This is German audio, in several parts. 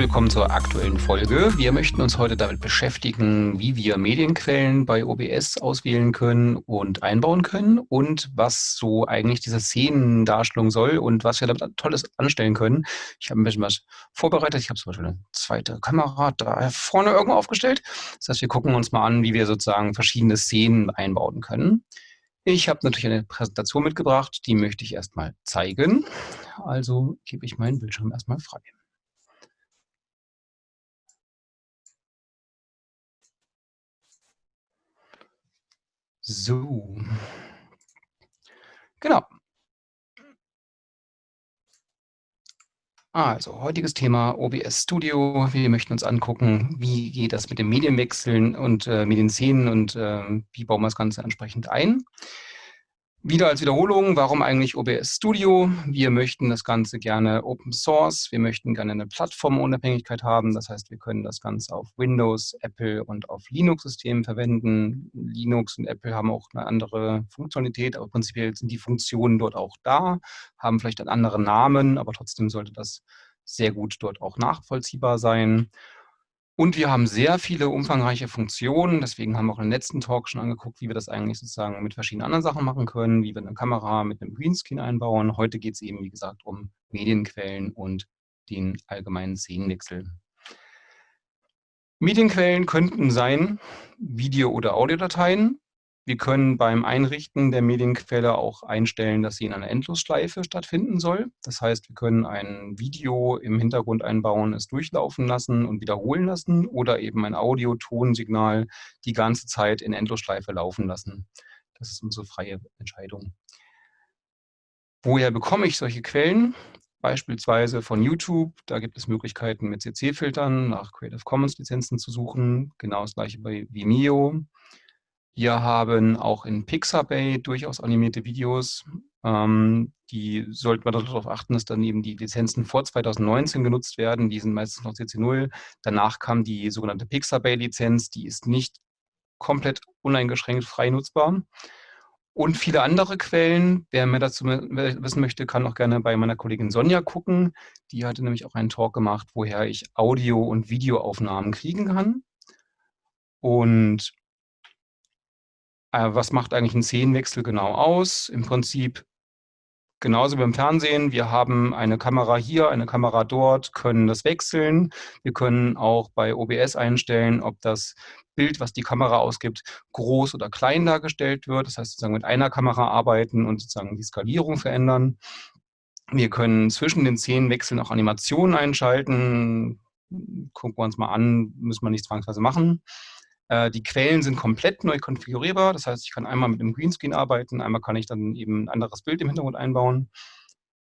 willkommen zur aktuellen Folge. Wir möchten uns heute damit beschäftigen, wie wir Medienquellen bei OBS auswählen können und einbauen können und was so eigentlich diese Szenendarstellung soll und was wir damit Tolles anstellen können. Ich habe ein bisschen was vorbereitet. Ich habe zum Beispiel eine zweite Kamera da vorne irgendwo aufgestellt. Das heißt, wir gucken uns mal an, wie wir sozusagen verschiedene Szenen einbauen können. Ich habe natürlich eine Präsentation mitgebracht, die möchte ich erstmal zeigen. Also gebe ich meinen Bildschirm erstmal frei. So. Genau. Also, heutiges Thema OBS Studio. Wir möchten uns angucken, wie geht das mit dem Medienwechseln und äh, Medienszenen und äh, wie bauen wir das Ganze entsprechend ein. Wieder als Wiederholung, warum eigentlich OBS Studio? Wir möchten das Ganze gerne Open Source, wir möchten gerne eine Plattformunabhängigkeit haben, das heißt, wir können das Ganze auf Windows, Apple und auf Linux-Systemen verwenden. Linux und Apple haben auch eine andere Funktionalität, aber prinzipiell sind die Funktionen dort auch da, haben vielleicht einen anderen Namen, aber trotzdem sollte das sehr gut dort auch nachvollziehbar sein. Und wir haben sehr viele umfangreiche Funktionen. Deswegen haben wir auch im letzten Talk schon angeguckt, wie wir das eigentlich sozusagen mit verschiedenen anderen Sachen machen können, wie wir eine Kamera mit einem Greenscreen einbauen. Heute geht es eben, wie gesagt, um Medienquellen und den allgemeinen Szenenwechsel. Medienquellen könnten sein Video- oder Audiodateien. Wir können beim Einrichten der Medienquelle auch einstellen, dass sie in einer Endlosschleife stattfinden soll. Das heißt, wir können ein Video im Hintergrund einbauen, es durchlaufen lassen und wiederholen lassen oder eben ein Audio-Tonsignal die ganze Zeit in Endlosschleife laufen lassen. Das ist unsere freie Entscheidung. Woher bekomme ich solche Quellen? Beispielsweise von YouTube. Da gibt es Möglichkeiten, mit CC-Filtern nach Creative Commons-Lizenzen zu suchen. Genau das gleiche bei Vimeo. Wir haben auch in Pixabay durchaus animierte Videos. Ähm, die sollte man darauf achten, dass dann eben die Lizenzen vor 2019 genutzt werden. Die sind meistens noch CC0. Danach kam die sogenannte Pixabay-Lizenz. Die ist nicht komplett uneingeschränkt frei nutzbar. Und viele andere Quellen. Wer mehr dazu wissen möchte, kann auch gerne bei meiner Kollegin Sonja gucken. Die hatte nämlich auch einen Talk gemacht, woher ich Audio- und Videoaufnahmen kriegen kann. Und äh, was macht eigentlich ein Szenenwechsel genau aus? Im Prinzip genauso wie beim Fernsehen. Wir haben eine Kamera hier, eine Kamera dort, können das wechseln. Wir können auch bei OBS einstellen, ob das Bild, was die Kamera ausgibt, groß oder klein dargestellt wird. Das heißt, sozusagen mit einer Kamera arbeiten und sozusagen die Skalierung verändern. Wir können zwischen den Szenenwechseln auch Animationen einschalten. Gucken wir uns mal an, müssen wir nicht zwangsweise machen. Äh, die Quellen sind komplett neu konfigurierbar. Das heißt, ich kann einmal mit einem Greenscreen arbeiten, einmal kann ich dann eben ein anderes Bild im Hintergrund einbauen.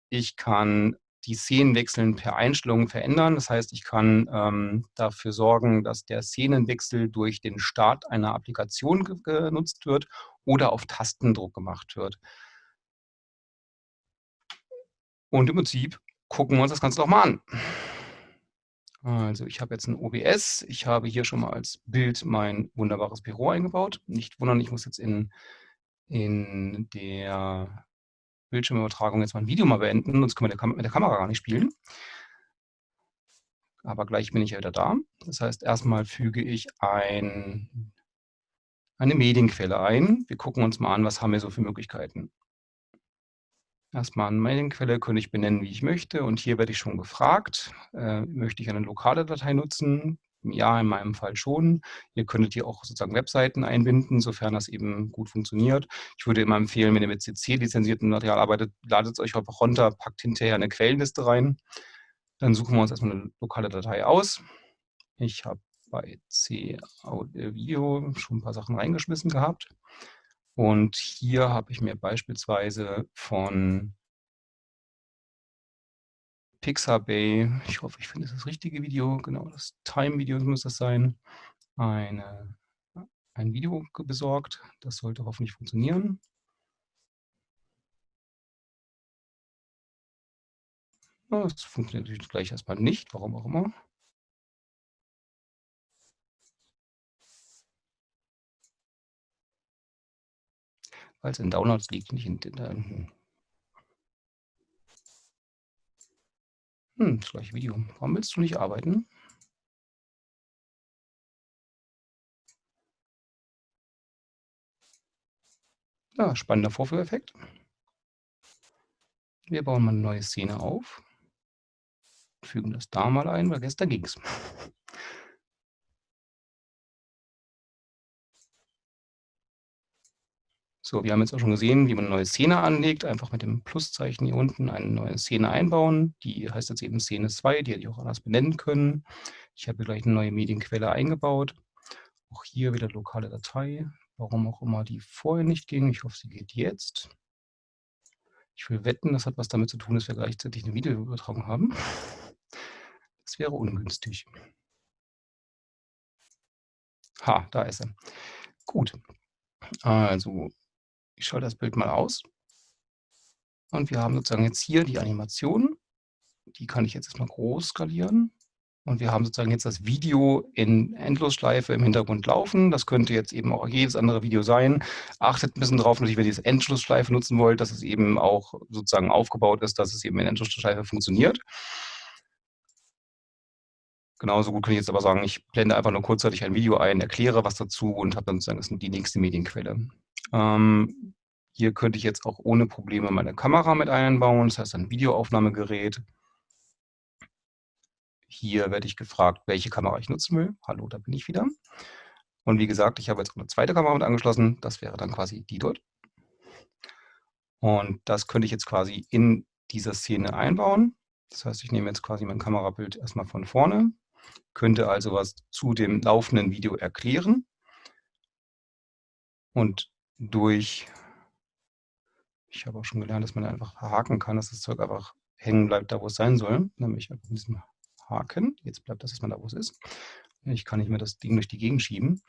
Ich kann die Szenen wechseln per Einstellung verändern. Das heißt, ich kann ähm, dafür sorgen, dass der Szenenwechsel durch den Start einer Applikation ge genutzt wird oder auf Tastendruck gemacht wird. Und im Prinzip gucken wir uns das Ganze doch mal an. Also ich habe jetzt ein OBS. Ich habe hier schon mal als Bild mein wunderbares Büro eingebaut. Nicht wundern, ich muss jetzt in, in der Bildschirmübertragung jetzt mein Video mal beenden, sonst können wir mit der Kamera gar nicht spielen. Aber gleich bin ich ja wieder da. Das heißt, erstmal füge ich ein, eine Medienquelle ein. Wir gucken uns mal an, was haben wir so für Möglichkeiten. Erstmal eine Medienquelle könnte ich benennen, wie ich möchte. Und hier werde ich schon gefragt, äh, möchte ich eine lokale Datei nutzen? Ja, in meinem Fall schon. Ihr könntet hier auch sozusagen Webseiten einbinden, sofern das eben gut funktioniert. Ich würde immer empfehlen, wenn ihr mit CC-lizenziertem Material arbeitet, ladet es euch einfach runter, packt hinterher eine Quellenliste rein. Dann suchen wir uns erstmal eine lokale Datei aus. Ich habe bei C Video schon ein paar Sachen reingeschmissen gehabt. Und hier habe ich mir beispielsweise von Pixabay, ich hoffe, ich finde das richtige Video, genau, das Time-Video muss das sein, eine, ein Video besorgt. Das sollte hoffentlich funktionieren. Das funktioniert natürlich gleich erstmal nicht, warum auch immer. Weil es in Downloads liegt, nicht in... in Hm, das gleiche Video. Warum willst du nicht arbeiten? Ja, spannender Vorführeffekt. Wir bauen mal eine neue Szene auf. Fügen das da mal ein, weil gestern ging es. So, wir haben jetzt auch schon gesehen, wie man eine neue Szene anlegt. Einfach mit dem Pluszeichen hier unten eine neue Szene einbauen. Die heißt jetzt eben Szene 2, die hätte ich auch anders benennen können. Ich habe hier gleich eine neue Medienquelle eingebaut. Auch hier wieder lokale Datei. Warum auch immer die vorher nicht ging. Ich hoffe, sie geht jetzt. Ich will wetten, das hat was damit zu tun, dass wir gleichzeitig eine Videoübertragung haben. Das wäre ungünstig. Ha, da ist er. Gut. Also, ich schalte das Bild mal aus. Und wir haben sozusagen jetzt hier die Animation. Die kann ich jetzt erstmal groß skalieren. Und wir haben sozusagen jetzt das Video in Endlosschleife im Hintergrund laufen. Das könnte jetzt eben auch jedes andere Video sein. Achtet ein bisschen drauf, natürlich, wenn ihr diese Endlosschleife nutzen wollt, dass es eben auch sozusagen aufgebaut ist, dass es eben in Endlosschleife funktioniert. Genauso gut kann ich jetzt aber sagen, ich blende einfach nur kurzzeitig ein Video ein, erkläre was dazu und habe dann sozusagen die nächste Medienquelle. Ähm, hier könnte ich jetzt auch ohne Probleme meine Kamera mit einbauen, das heißt ein Videoaufnahmegerät. Hier werde ich gefragt, welche Kamera ich nutzen will. Hallo, da bin ich wieder. Und wie gesagt, ich habe jetzt eine zweite Kamera mit angeschlossen. Das wäre dann quasi die dort. Und das könnte ich jetzt quasi in dieser Szene einbauen. Das heißt, ich nehme jetzt quasi mein Kamerabild erstmal von vorne, könnte also was zu dem laufenden Video erklären und durch, ich habe auch schon gelernt, dass man einfach verhaken kann, dass das Zeug einfach hängen bleibt, da wo es sein soll, nämlich mit diesem Haken. Jetzt bleibt das erstmal da, wo es ist. Ich kann nicht mehr das Ding durch die Gegend schieben.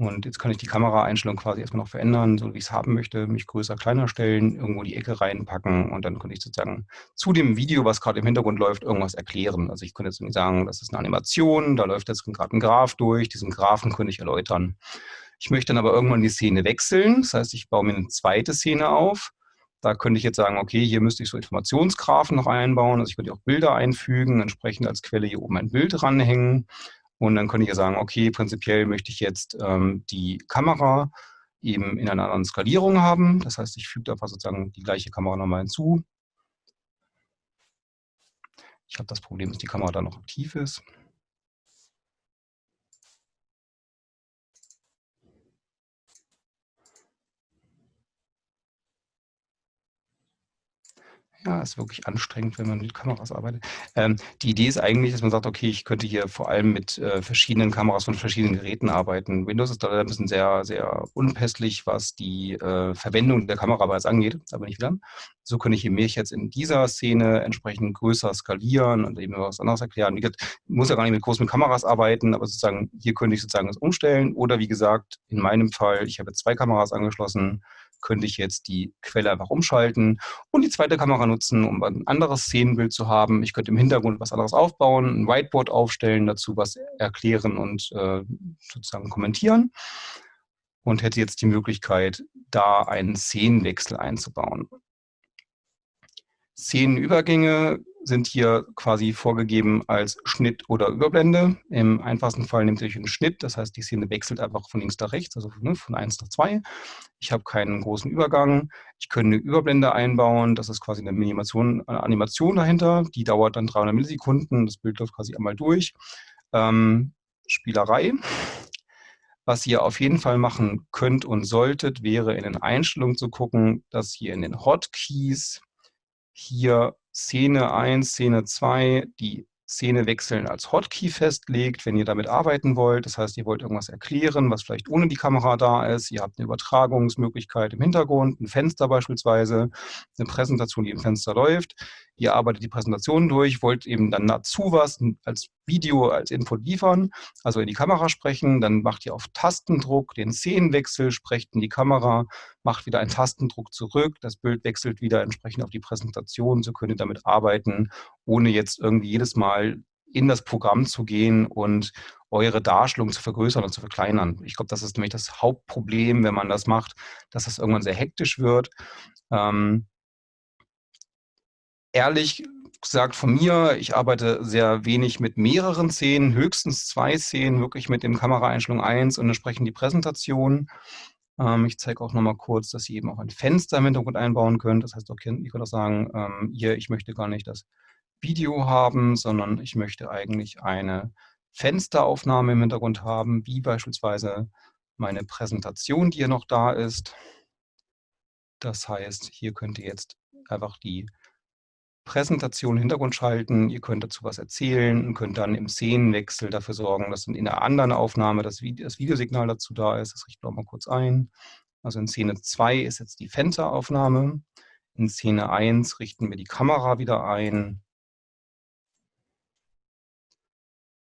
Und jetzt kann ich die Kameraeinstellung quasi erstmal noch verändern, so wie ich es haben möchte, mich größer, kleiner stellen, irgendwo die Ecke reinpacken und dann könnte ich sozusagen zu dem Video, was gerade im Hintergrund läuft, irgendwas erklären. Also ich könnte jetzt nicht sagen, das ist eine Animation, da läuft jetzt gerade ein Graph durch, diesen Graphen könnte ich erläutern. Ich möchte dann aber irgendwann die Szene wechseln, das heißt, ich baue mir eine zweite Szene auf. Da könnte ich jetzt sagen, okay, hier müsste ich so Informationsgraphen noch einbauen, also ich könnte auch Bilder einfügen, entsprechend als Quelle hier oben ein Bild ranhängen und dann könnte ich ja sagen, okay, prinzipiell möchte ich jetzt ähm, die Kamera eben in einer anderen Skalierung haben. Das heißt, ich füge einfach sozusagen die gleiche Kamera nochmal hinzu. Ich habe das Problem, dass die Kamera dann noch aktiv ist. Ja, ist wirklich anstrengend, wenn man mit Kameras arbeitet. Ähm, die Idee ist eigentlich, dass man sagt, okay, ich könnte hier vor allem mit äh, verschiedenen Kameras von verschiedenen Geräten arbeiten. Windows ist da ein bisschen sehr, sehr unpässlich, was die äh, Verwendung der Kamera bereits angeht. Da bin ich wieder. So könnte ich mich jetzt in dieser Szene entsprechend größer skalieren und eben was anderes erklären. Wie gesagt, ich muss ja gar nicht mit großen Kameras arbeiten, aber sozusagen hier könnte ich sozusagen das umstellen. Oder wie gesagt, in meinem Fall, ich habe zwei Kameras angeschlossen, könnte ich jetzt die Quelle einfach umschalten und die zweite Kamera nutzen, um ein anderes Szenenbild zu haben. Ich könnte im Hintergrund was anderes aufbauen, ein Whiteboard aufstellen, dazu was erklären und äh, sozusagen kommentieren und hätte jetzt die Möglichkeit, da einen Szenenwechsel einzubauen. Szenenübergänge sind hier quasi vorgegeben als Schnitt oder Überblende. Im einfachsten Fall nimmt ihr einen Schnitt, das heißt, die Szene wechselt einfach von links nach rechts, also ne, von 1 nach 2. Ich habe keinen großen Übergang. Ich könnte eine Überblende einbauen, das ist quasi eine Animation, eine Animation dahinter, die dauert dann 300 Millisekunden, das Bild läuft quasi einmal durch. Ähm, Spielerei. Was ihr auf jeden Fall machen könnt und solltet, wäre in den Einstellungen zu gucken, dass ihr in den Hotkeys hier Szene 1, Szene 2, die Szene wechseln als Hotkey festlegt, wenn ihr damit arbeiten wollt. Das heißt, ihr wollt irgendwas erklären, was vielleicht ohne die Kamera da ist. Ihr habt eine Übertragungsmöglichkeit im Hintergrund, ein Fenster beispielsweise, eine Präsentation, die im Fenster läuft. Ihr arbeitet die Präsentation durch, wollt eben dann dazu was als Video, als Input liefern, also in die Kamera sprechen. Dann macht ihr auf Tastendruck den Szenenwechsel, sprecht in die Kamera, macht wieder einen Tastendruck zurück. Das Bild wechselt wieder entsprechend auf die Präsentation. So könnt ihr damit arbeiten, ohne jetzt irgendwie jedes Mal in das Programm zu gehen und eure Darstellung zu vergrößern und zu verkleinern. Ich glaube, das ist nämlich das Hauptproblem, wenn man das macht, dass das irgendwann sehr hektisch wird. Ähm, ehrlich gesagt von mir, ich arbeite sehr wenig mit mehreren Szenen, höchstens zwei Szenen, wirklich mit dem Kameraeinstellung 1 und entsprechend die Präsentation. Ähm, ich zeige auch nochmal kurz, dass ihr eben auch ein Fenster im Hintergrund einbauen könnt. Das heißt, ihr könnt auch sagen, ähm, hier, ich möchte gar nicht das Video haben, sondern ich möchte eigentlich eine Fensteraufnahme im Hintergrund haben, wie beispielsweise meine Präsentation, die hier noch da ist. Das heißt, hier könnt ihr jetzt einfach die Präsentation Hintergrund schalten. Ihr könnt dazu was erzählen und könnt dann im Szenenwechsel dafür sorgen, dass in der anderen Aufnahme das, Vide das Videosignal dazu da ist. Das richten wir mal kurz ein. Also in Szene 2 ist jetzt die Fensteraufnahme. In Szene 1 richten wir die Kamera wieder ein.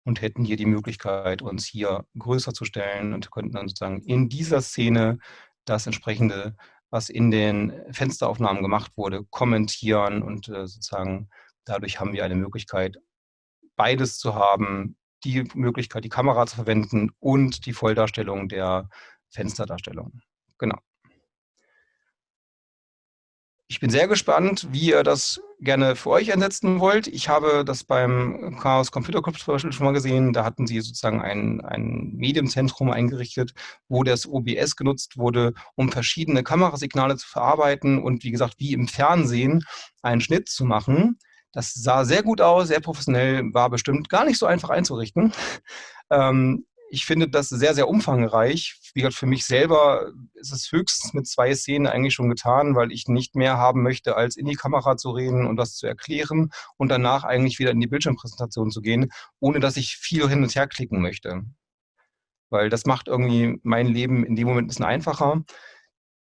und hätten hier die Möglichkeit, uns hier größer zu stellen und könnten dann sozusagen in dieser Szene das entsprechende was in den Fensteraufnahmen gemacht wurde, kommentieren und äh, sozusagen dadurch haben wir eine Möglichkeit, beides zu haben, die Möglichkeit, die Kamera zu verwenden und die Volldarstellung der Fensterdarstellung. Genau. Ich bin sehr gespannt, wie ihr das gerne für euch einsetzen wollt. Ich habe das beim Chaos Computer Club zum Beispiel schon mal gesehen. Da hatten sie sozusagen ein, ein Medienzentrum eingerichtet, wo das OBS genutzt wurde, um verschiedene Kamerasignale zu verarbeiten und wie gesagt, wie im Fernsehen einen Schnitt zu machen. Das sah sehr gut aus, sehr professionell, war bestimmt gar nicht so einfach einzurichten. Ähm, ich finde das sehr, sehr umfangreich. Wie gesagt, für mich selber ist es höchstens mit zwei Szenen eigentlich schon getan, weil ich nicht mehr haben möchte, als in die Kamera zu reden und das zu erklären und danach eigentlich wieder in die Bildschirmpräsentation zu gehen, ohne dass ich viel hin und her klicken möchte. Weil das macht irgendwie mein Leben in dem Moment ein bisschen einfacher.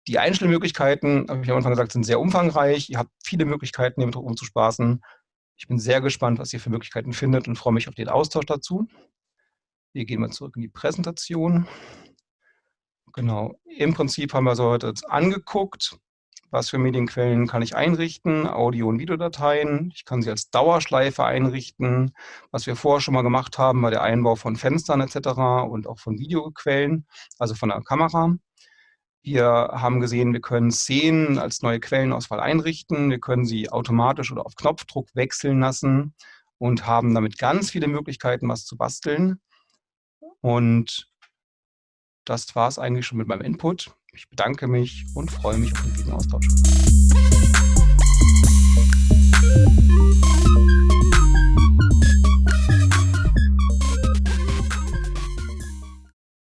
Die Einstellmöglichkeiten, habe ich am Anfang gesagt, sind sehr umfangreich. Ihr habt viele Möglichkeiten, damit rumzuspaßen. Ich bin sehr gespannt, was ihr für Möglichkeiten findet und freue mich auf den Austausch dazu. Wir gehen mal zurück in die Präsentation. Genau, im Prinzip haben wir so heute jetzt angeguckt, was für Medienquellen kann ich einrichten, Audio- und Videodateien. Ich kann sie als Dauerschleife einrichten. Was wir vorher schon mal gemacht haben, war der Einbau von Fenstern etc. und auch von Videoquellen, also von der Kamera. Wir haben gesehen, wir können Szenen als neue Quellenauswahl einrichten. Wir können sie automatisch oder auf Knopfdruck wechseln lassen und haben damit ganz viele Möglichkeiten, was zu basteln. Und das war es eigentlich schon mit meinem Input. Ich bedanke mich und freue mich auf den Austausch.